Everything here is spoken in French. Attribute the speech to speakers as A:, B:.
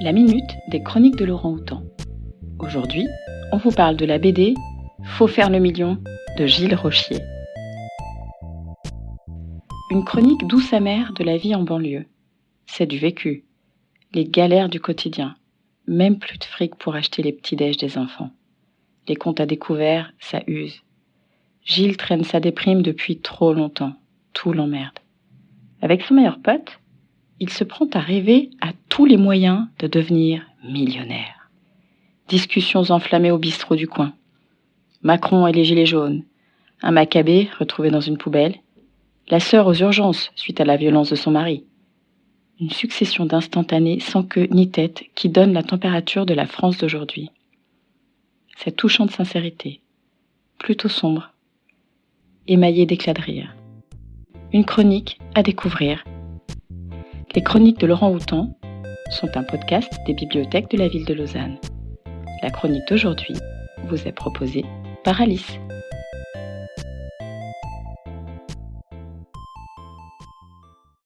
A: La minute des chroniques de Laurent Houtan. Aujourd'hui, on vous parle de la BD Faut faire le million de Gilles Rochier. Une chronique douce amère de la vie en banlieue. C'est du vécu. Les galères du quotidien. Même plus de fric pour acheter les petits déj des enfants. Les comptes à découvert, ça use. Gilles traîne sa déprime depuis trop longtemps. Tout l'emmerde. Avec son meilleur pote, il se prend à rêver à les moyens de devenir millionnaire. Discussions enflammées au bistrot du coin. Macron et les gilets jaunes. Un macabé retrouvé dans une poubelle. La sœur aux urgences suite à la violence de son mari. Une succession d'instantanés sans queue ni tête qui donne la température de la France d'aujourd'hui. Cette touchante sincérité, plutôt sombre, émaillée d'éclats de rire. Une chronique à découvrir les chroniques de Laurent Houtan sont un podcast des bibliothèques de la ville de Lausanne. La chronique d'aujourd'hui vous est proposée par Alice.